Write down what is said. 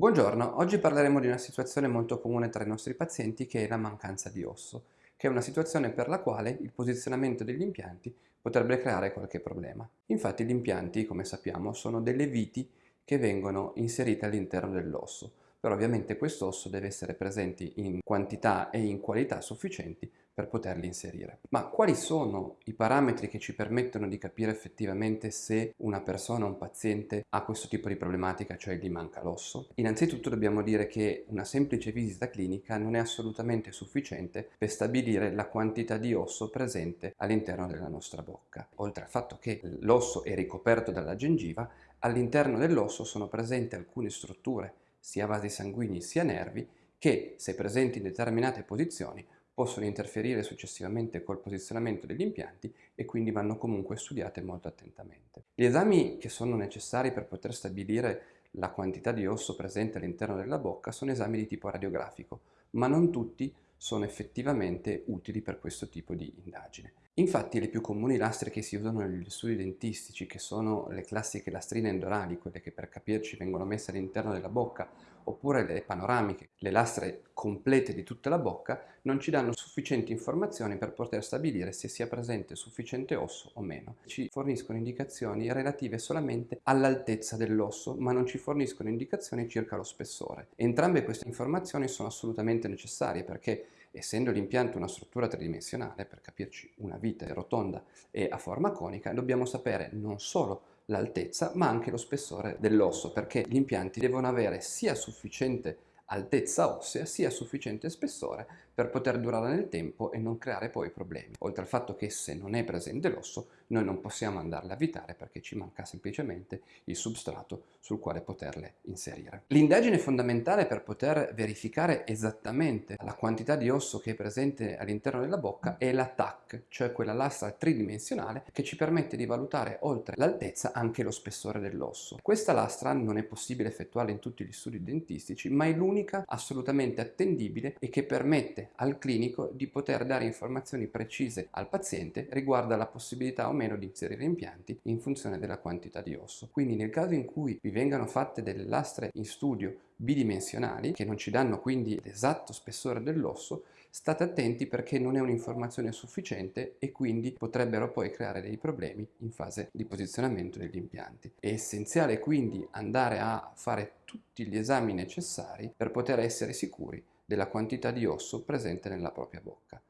Buongiorno, oggi parleremo di una situazione molto comune tra i nostri pazienti che è la mancanza di osso, che è una situazione per la quale il posizionamento degli impianti potrebbe creare qualche problema. Infatti gli impianti, come sappiamo, sono delle viti che vengono inserite all'interno dell'osso, però ovviamente questo osso deve essere presente in quantità e in qualità sufficienti per poterli inserire. Ma quali sono i parametri che ci permettono di capire effettivamente se una persona, un paziente ha questo tipo di problematica, cioè gli manca l'osso? Innanzitutto dobbiamo dire che una semplice visita clinica non è assolutamente sufficiente per stabilire la quantità di osso presente all'interno della nostra bocca. Oltre al fatto che l'osso è ricoperto dalla gengiva, all'interno dell'osso sono presenti alcune strutture, sia vasi sanguigni sia nervi, che se presenti in determinate posizioni possono interferire successivamente col posizionamento degli impianti e quindi vanno comunque studiate molto attentamente. Gli esami che sono necessari per poter stabilire la quantità di osso presente all'interno della bocca sono esami di tipo radiografico, ma non tutti sono effettivamente utili per questo tipo di indagine. Infatti le più comuni lastre che si usano negli studi dentistici, che sono le classiche lastrine endorali, quelle che per capirci vengono messe all'interno della bocca, oppure le panoramiche, le lastre complete di tutta la bocca, non ci danno sufficienti informazioni per poter stabilire se sia presente sufficiente osso o meno. Ci forniscono indicazioni relative solamente all'altezza dell'osso, ma non ci forniscono indicazioni circa lo spessore. Entrambe queste informazioni sono assolutamente necessarie perché essendo l'impianto una struttura tridimensionale, per capirci una vite rotonda e a forma conica, dobbiamo sapere non solo l'altezza ma anche lo spessore dell'osso perché gli impianti devono avere sia sufficiente altezza ossea sia sufficiente spessore per poter durare nel tempo e non creare poi problemi. Oltre al fatto che se non è presente l'osso noi non possiamo andarle a vitare perché ci manca semplicemente il substrato sul quale poterle inserire. L'indagine fondamentale per poter verificare esattamente la quantità di osso che è presente all'interno della bocca è la TAC, cioè quella lastra tridimensionale che ci permette di valutare oltre l'altezza anche lo spessore dell'osso. Questa lastra non è possibile effettuarla in tutti gli studi dentistici ma è l'unica unica, assolutamente attendibile e che permette al clinico di poter dare informazioni precise al paziente riguardo alla possibilità o meno di inserire impianti in funzione della quantità di osso. Quindi nel caso in cui vi vengano fatte delle lastre in studio bidimensionali che non ci danno quindi l'esatto spessore dell'osso, state attenti perché non è un'informazione sufficiente e quindi potrebbero poi creare dei problemi in fase di posizionamento degli impianti. È essenziale quindi andare a fare tutti gli esami necessari per poter essere sicuri della quantità di osso presente nella propria bocca.